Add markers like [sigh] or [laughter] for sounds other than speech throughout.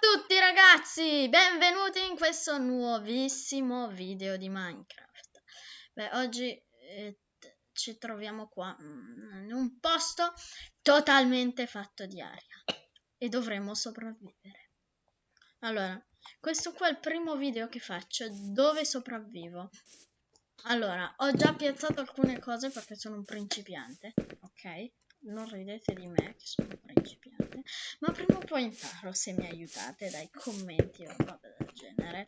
tutti ragazzi, benvenuti in questo nuovissimo video di Minecraft. Beh, oggi eh, ci troviamo qua mm, in un posto totalmente fatto di aria e dovremo sopravvivere. Allora, questo qua è il primo video che faccio dove sopravvivo. Allora, ho già piazzato alcune cose perché sono un principiante, ok? Non ridete di me che sono principiante, ma prima o poi imparo se mi aiutate dai commenti o roba del genere.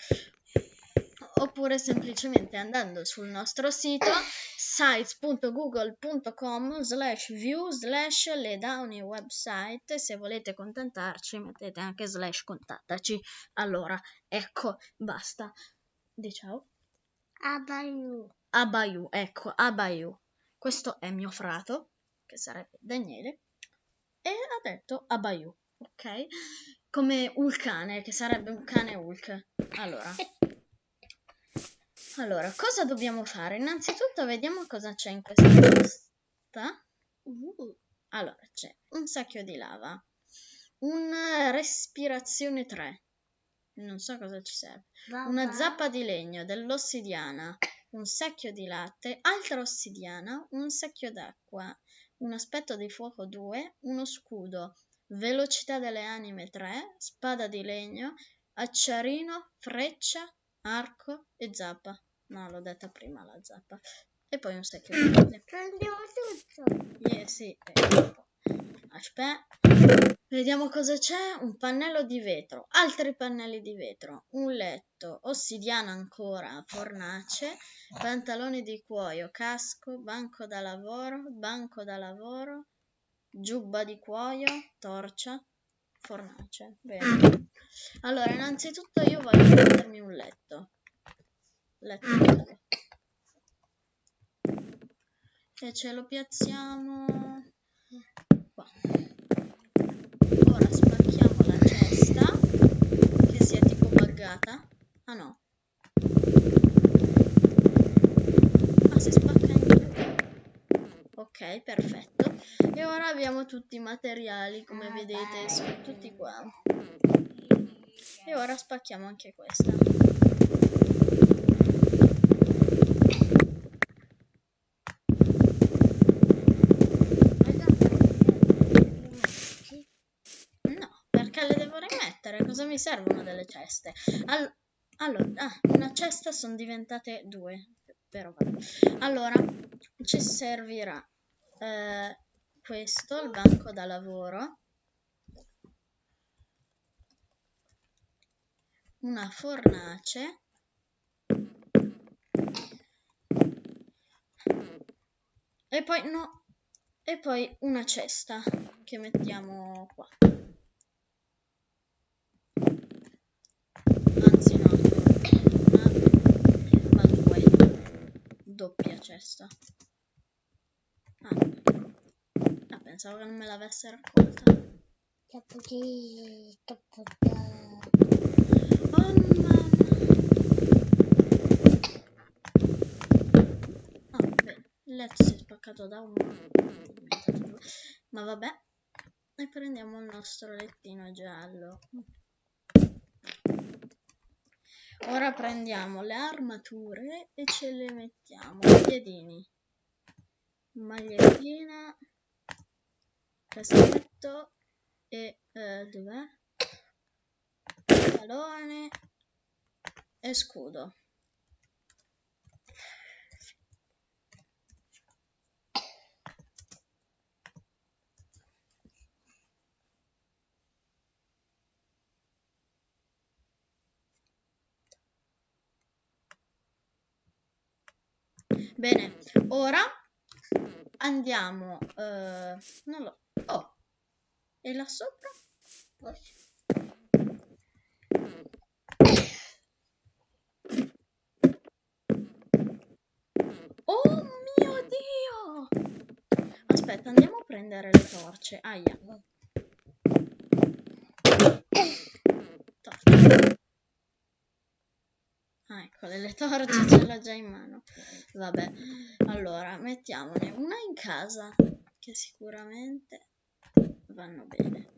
Oppure semplicemente andando sul nostro sito sites.google.com slash view slash le downy website. Se volete contattarci mettete anche slash contattaci. Allora ecco basta. Di ciao. Abayu. Abayu ecco Abayu. Questo è mio frato che sarebbe Daniele, e ha detto Abayu, ok? Come Ulcane, che sarebbe un cane Hulk. Allora, allora, cosa dobbiamo fare? Innanzitutto vediamo cosa c'è in questa posta. Uh, allora, c'è un sacchio di lava, una respirazione 3, non so cosa ci serve, una zappa di legno, dell'ossidiana, un secchio di latte, altra ossidiana, un secchio d'acqua, un aspetto di fuoco 2, uno scudo, velocità delle anime 3, spada di legno, acciarino, freccia, arco e zappa. No, l'ho detta prima la zappa. E poi un secchio di legno. Prendiamo tutto. Yeah, sì. Aspetta. Vediamo cosa c'è. Un pannello di vetro, altri pannelli di vetro, un letto, ossidiana ancora, fornace, pantaloni di cuoio, casco, banco da lavoro, banco da lavoro, giubba di cuoio, torcia, fornace. Bene. Allora, innanzitutto io voglio mettermi un letto. Letto. E ce lo piazziamo qua. Ora spacchiamo la cesta, che sia tipo buggata. Ah no. Ah, si spacca due. Ok, perfetto. E ora abbiamo tutti i materiali, come vedete, sono tutti qua. E ora spacchiamo anche questa. No, perché le devo rimettere? Cosa mi servono delle ceste? All allora, ah, una cesta sono diventate due, però vabbè. Allora, ci servirà eh, questo, il banco da lavoro, una fornace, e poi no, e poi una cesta che mettiamo qua. Anzi no, una, ma due, cesta. Ah, ah pensavo che non me l'avesse raccolta. Oh mamma. Ah, il letto si è spaccato da due. ma vabbè. E prendiamo il nostro lettino giallo. Ora prendiamo le armature e ce le mettiamo. Piedini, magliettina, caschetto e eh, dov'è? Pantalone e scudo. Bene, ora andiamo, eh, non lo, oh, e là sopra? Oh mio Dio! Aspetta, andiamo a prendere le torce. Aia. Torce. Ah, ecco, le torce [laughs] ce l'ho già in mano. Vabbè, allora, mettiamone una in casa, che sicuramente vanno bene.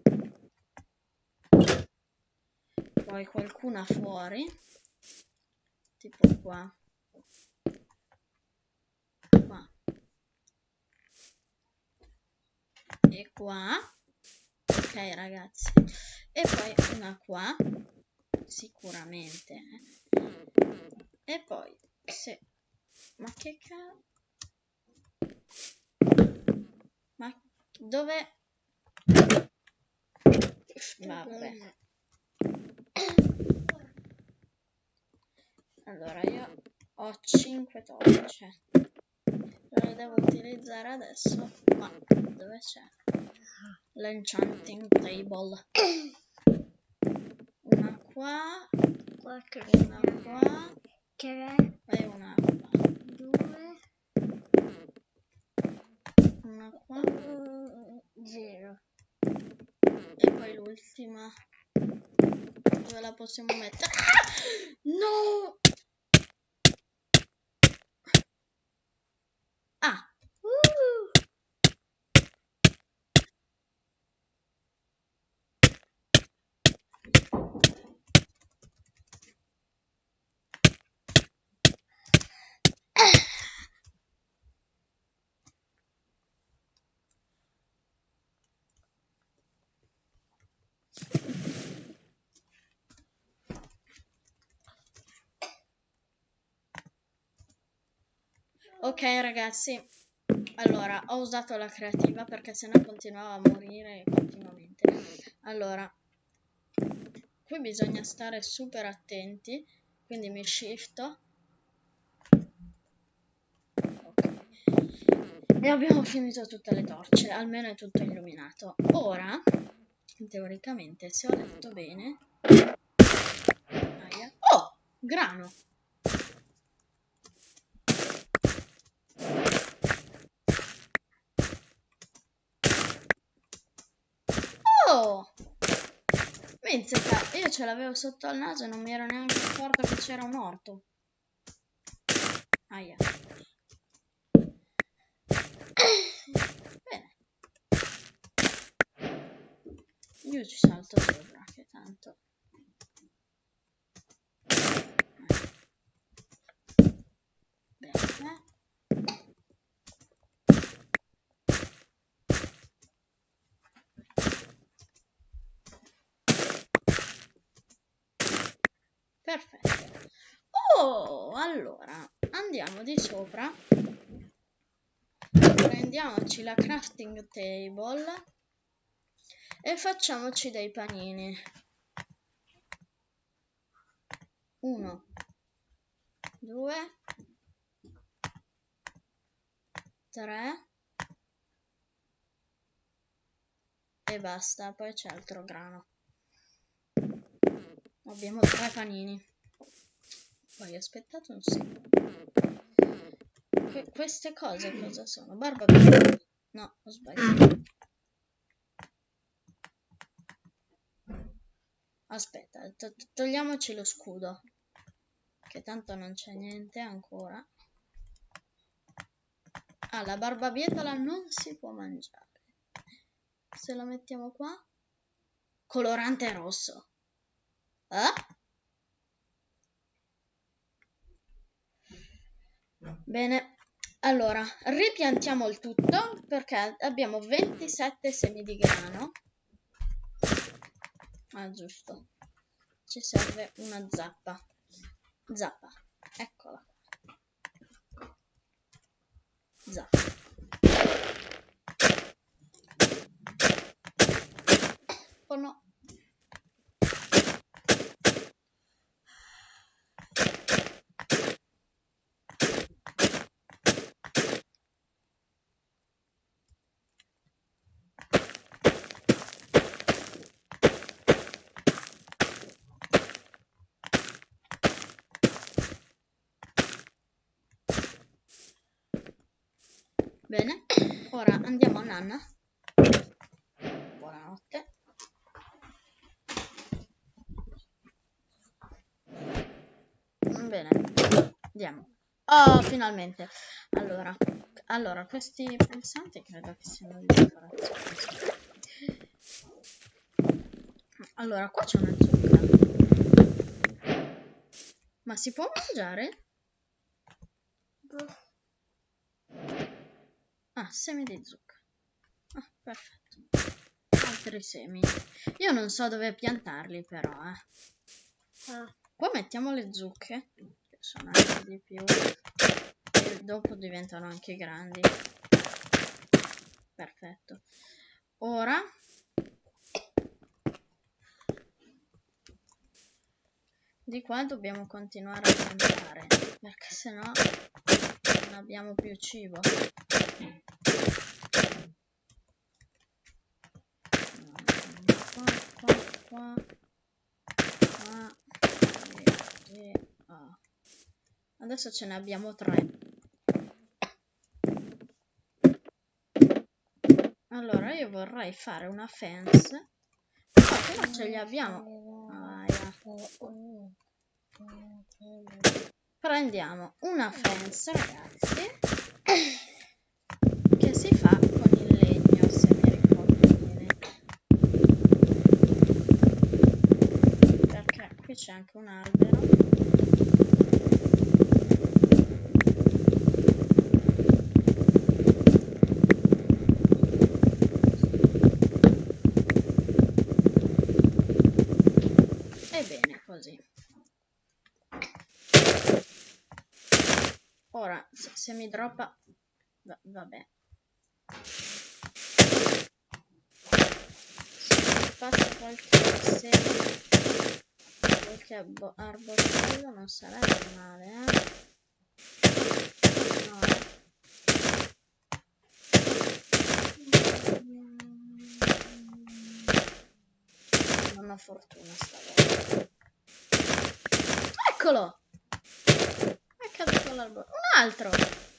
poi qualcuna fuori tipo qua. Qua. E qua. Ok ragazzi. E poi una qua sicuramente e poi se ma che cazzo ma dove vabbè. Allora io ho 5 torce. Le devo utilizzare adesso ma dove c'è? L'enchanting table. Una qua una qua tre, e una due, una qua. Zero. e poi l'ultima. Dove la possiamo mettere? Ah! no ah Uh! Ok ragazzi, allora ho usato la creativa perché sennò continuava a morire continuamente. Allora, qui bisogna stare super attenti, quindi mi shifto. Ok. E abbiamo finito tutte le torce, almeno è tutto illuminato. Ora, teoricamente, se ho letto bene... Oh, grano! Oh! Mizzica, io ce l'avevo sotto al naso e non mi ero neanche accorto che c'era un orto. Aia. Bene. Io ci salto sopra, che tanto. Bene. Perfetto. Oh, allora, andiamo di sopra. Prendiamoci la crafting table e facciamoci dei panini. Uno, due, tre e basta, poi c'è altro grano. Abbiamo tre panini. Poi aspettate un secondo. Que- queste cose cosa sono? Barba bianca. No, ho sbagliato. Aspetta, to- togliamoci lo scudo. Che tanto non c'è niente ancora. Ah, la barbabietola non si può mangiare. Se la mettiamo qua. Colorante rosso. Eh? Bene, allora ripiantiamo il tutto perché abbiamo 27 semi di grano. Ah, giusto. Ci serve una zappa. Zappa, eccola. Zappa. Oh no. Bene, ora andiamo a Nanna. Buonanotte. Bene, andiamo. Oh, finalmente. Allora, allora, questi pulsanti credo che siano di decorazione. Allora, qua c'è una zucca. Ma si può mangiare? Boh. Ah, semi di zucca. Ah, perfetto. Altri semi. Io non so dove piantarli però, eh. Ah, Qua mettiamo le zucche, che sono anche di più. E dopo diventano anche grandi. Perfetto. Ora di qua dobbiamo continuare a piantare, perché sennò non abbiamo più cibo. Qua, qua, e, ah. Adesso ce ne abbiamo tre. Allora io vorrei fare una fence. No, però ce li abbiamo. Aia. Prendiamo una fence, ragazzi, che si fa con il legno, se mi ricordo bene. Perché qui c'è anche un albero. Ebbene, così. Ora, se, se mi droppa... va- vabbè. Se passa qualche seme, qualche arbo- arbocello non sarebbe male, eh? No. Non ho fortuna stavolta. Eccolo! È caduto l'albero. Un altro!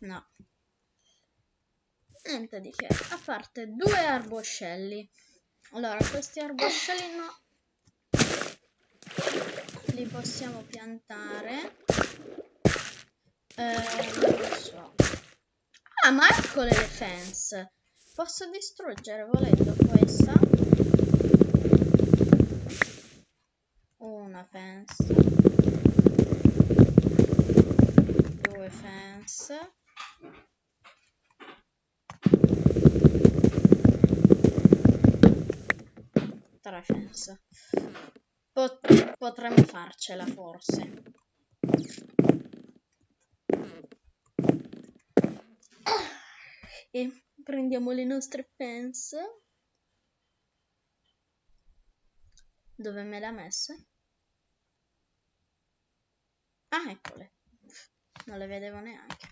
No. Niente di che, a parte due arboscelli. Allora, questi arboscelli no. Li possiamo piantare. Eh, non lo so. Ah, ma eccole le fence. Posso distruggere volendo questa. Una fence. Due fence. Tre fence. Pot- potremmo farcela forse. E prendiamo le nostre fence. Dove me le ha messe? Ah, eccole. Non le vedevo neanche.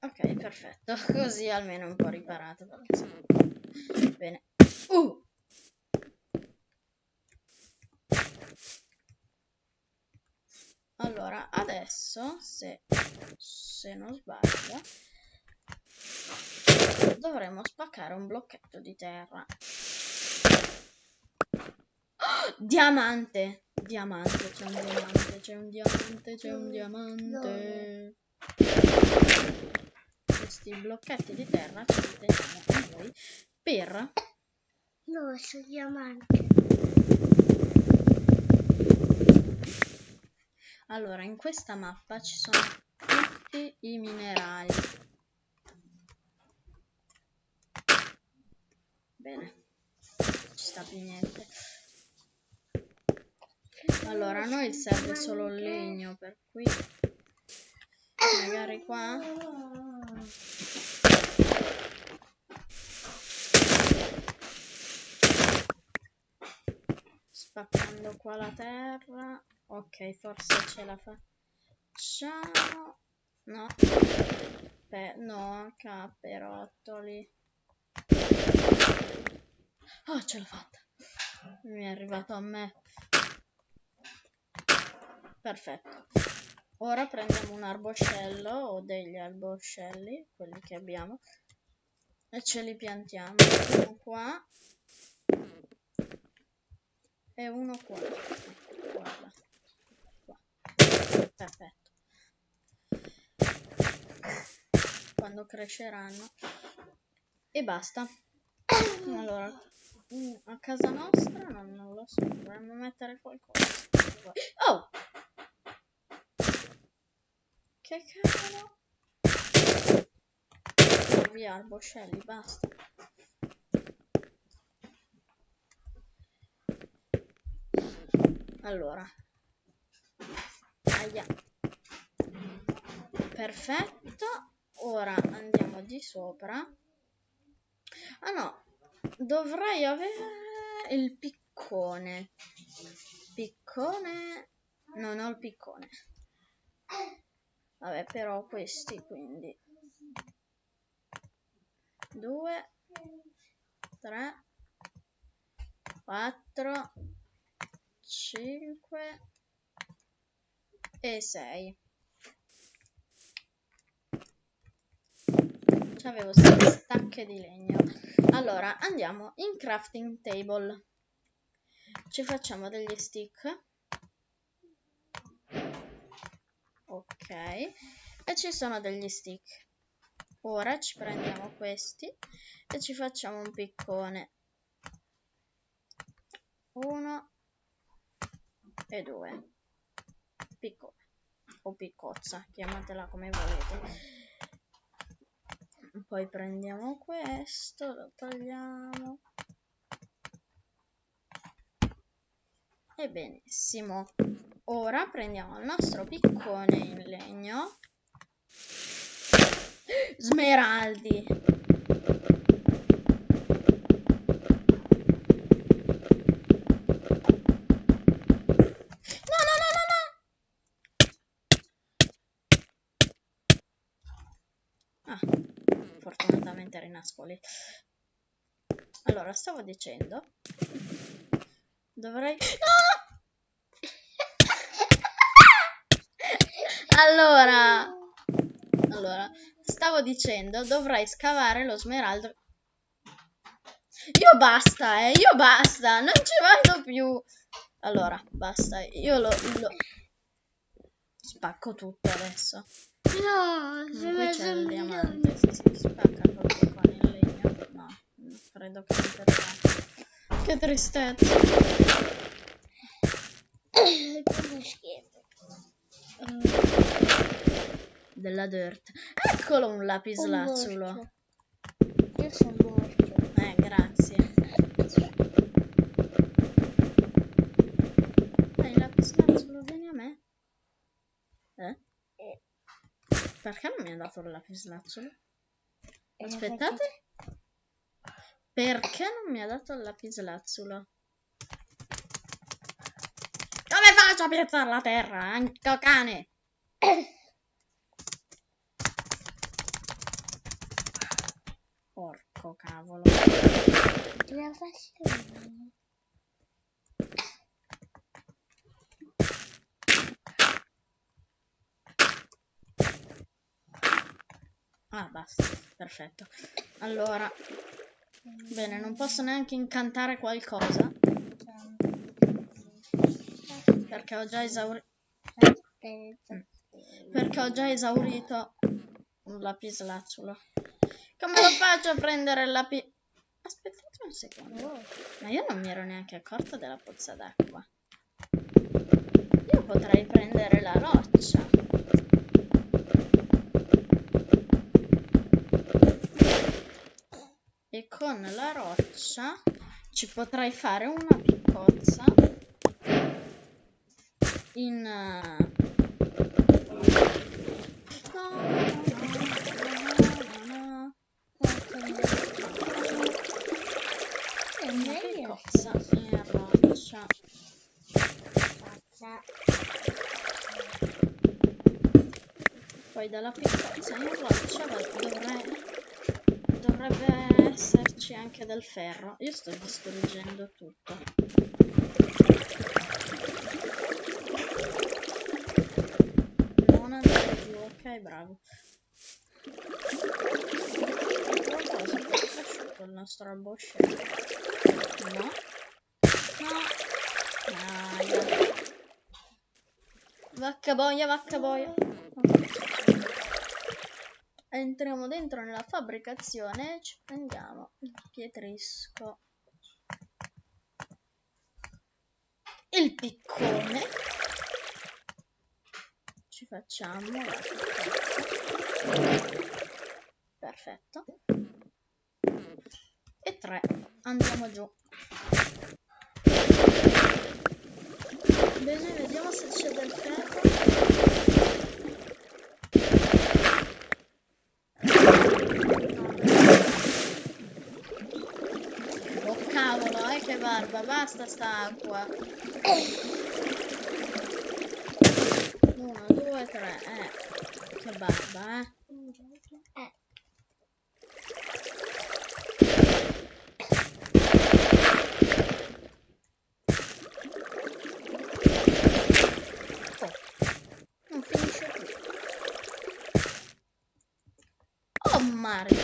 Ok, perfetto. [laughs] Così almeno un po' riparato. Bene. Uh! Allora, adesso, se, se non sbaglio, dovremmo spaccare un blocchetto di terra. Oh, [gasps] diamante! Diamante, c'è un diamante, c'è un diamante, c'è un diamante. Questi blocchetti di terra ce li teniamo a noi per Dove c'è il diamante? Allora, in questa mappa ci sono tutti i minerali. Bene, non ci sta più niente. Allora, a noi serve solo il legno, per cui magari qua spaccando qua la terra. Ok, forse ce la facciamo. No. Beh, no, caperottoli. Oh, ce l'ho fatta. Mi è arrivato a me. Perfetto. Ora prendiamo un arboscello o degli arboscelli, quelli che abbiamo, e ce li piantiamo. Uno qua e uno qua. Guarda. Qua. Perfetto. Quando cresceranno. E basta. Allora, a casa nostra non, non lo so, dovremmo mettere qualcosa. Oh! Che cavolo? Via arboscelli, basta. Allora. Aia. Perfetto. Ora andiamo di sopra. Ah no, dovrei avere il piccone. Piccone. Non ho il piccone. Vabbè, però questi quindi. Due, tre, quattro, cinque e sei. Avevo sei stacche di legno. Allora, andiamo in crafting table. Ci facciamo degli stick. Ok. E ci sono degli stick. Ora ci prendiamo questi e ci facciamo un piccone. Uno e due. Piccone o piccozza, chiamatela come volete. Poi prendiamo questo, lo togliamo. E benissimo. Ora prendiamo il nostro piccone in legno Smeraldi. No, no, no, no, no. Ah, fortunatamente rinascoli. Allora, stavo dicendo... Dovrei... No! Allora... Allora, stavo dicendo, dovrai scavare lo smeraldo. Io basta, eh, io basta, non ci vado più. Allora, basta, io lo, lo... spacco tutto adesso. No, se qui c'è il diamante, si, si spacca proprio qua nel legno. No, credo che per Che tristezza. [coughs] Come schifo. Uh della dirt. Eccolo un lapislazzulo. Io sono morto. Eh, grazie. Dai, lapislazzulo, vieni a me. Eh? Eh. Perché non mi ha dato il lapislazzulo? Aspettate. Perché non mi ha dato il lapislazzulo? Come faccio a piazzare la terra? Anche cane! [coughs] Porco cavolo. La. Ah, basta. Perfetto. Allora. Bene, non posso neanche incantare qualcosa. Perché ho già esaurito. Perché ho già esaurito un lapislazzulo. Come lo faccio a prendere la pi... Aspettate un secondo. Ma io non mi ero neanche accorta della pozza d'acqua. Io potrei prendere la roccia. E con la roccia ci potrei fare una piccozza in... No. Cozza in roccia. Poi dalla piccozza in roccia dovrebbe, dovrebbe esserci anche del ferro. Io sto distruggendo tutto. Non andare giù, bravo. Qualcosa, il nostro arboscello. No? No. Aia. Vacca boia, vacca boia. Entriamo dentro nella fabbricazione e ci prendiamo il pietrisco. Il piccone. Ci facciamo la. Perfetto. E tre. Andiamo giù. Bene, vediamo se c'è del ferro. Oh cavolo, eh che barba, basta sta acqua. Uno, due, tre, eh. Che barba, eh. Eh, Oh, non finisce più. Oh Mario.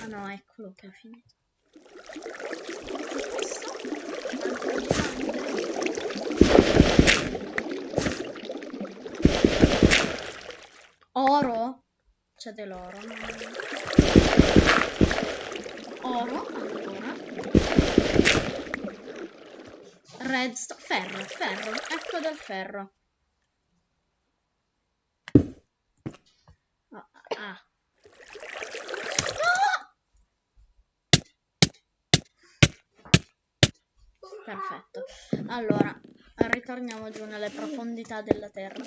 Ah no, eccolo che ha finito. Questo? Altro diamante. Oro? C'è dell'oro. Oro ancora. Redstone, ferro, ferro, ecco del ferro. Ah, ah. Ah! Perfetto. Allora, ritorniamo giù nelle profondità della terra.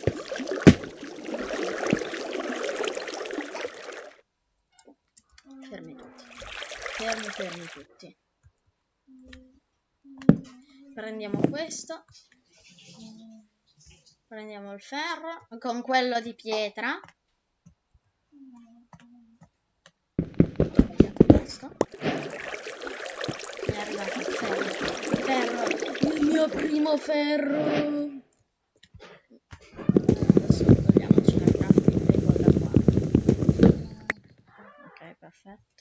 Fermi tutti. Fermi, tutti. Prendiamo questo. Prendiamo il ferro con quello di pietra. Questo. È arrivato ferro. Ferro. Il mio primo ferro. Adesso togliamoci la crafting. Ok, perfetto.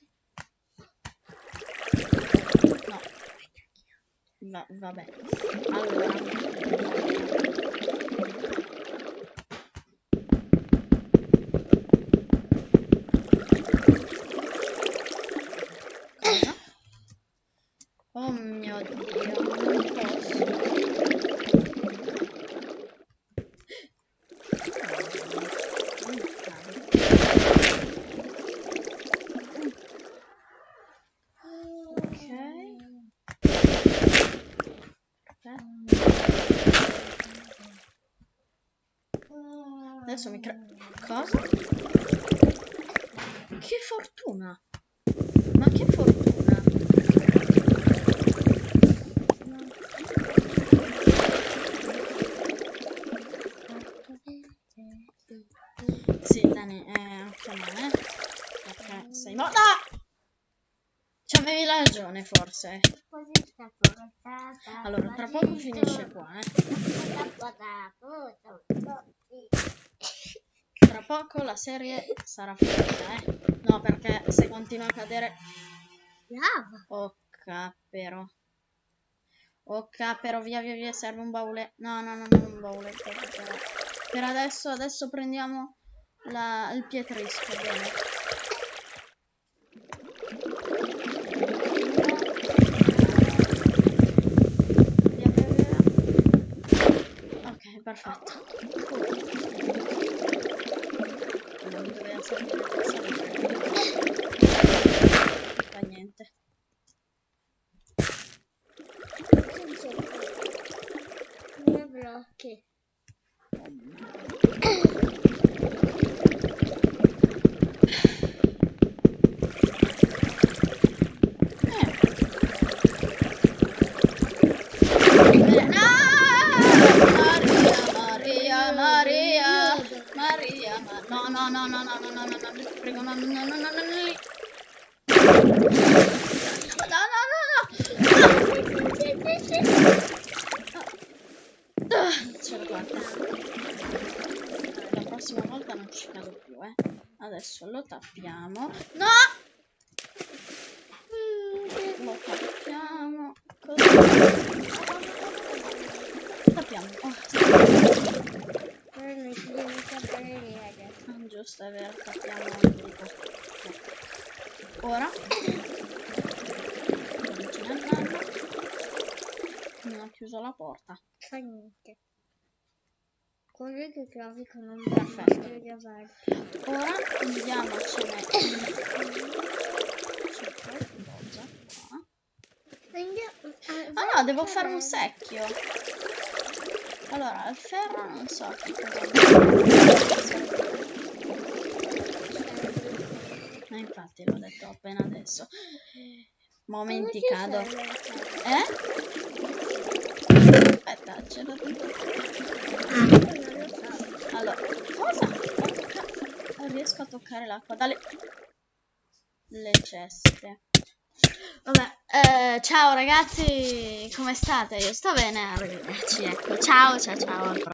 No. Va- vabbè. Allora. Cosa? Oh mio Dio, non posso. Ok. Adesso mi crea... Cosa? Che fortuna! Ma che fortuna! Sì, Dani, eh, occhio male. Ok, sei morta! C'avevi ragione, forse. così sta portata. Allora, tra poco finisce qua, eh. Tra poco la serie sarà finita, eh. No, perché se continua a cadere... Lava. Oh, cappero. Oh, cappero, via, via, via, serve un baule. No, no, no, non un baule. Per, adesso, adesso prendiamo la- il pietrisco, bene. Perfetto. Thank you. tappiamo. No! Mm, lo tappiamo. Così. Tappiamo. Oh. Ah, giusto, è vero, tappiamo anche Ora. Non ho chiuso la porta. Niente. Quello che trovi con un Perfetto. Ora andiamocene. Andiamo. Ah no, devo fare un secchio. Allora, il ferro non so che cosa... Ma infatti l'ho detto appena adesso. Momenti cado. Eh? Aspetta, ce l'ho detto. Allora, cosa? Non riesco a toccare l'acqua dalle... Le ceste. Vabbè, eh, ciao ragazzi, come state? Io sto bene, arrivederci, ecco, ciao, ciao, ciao.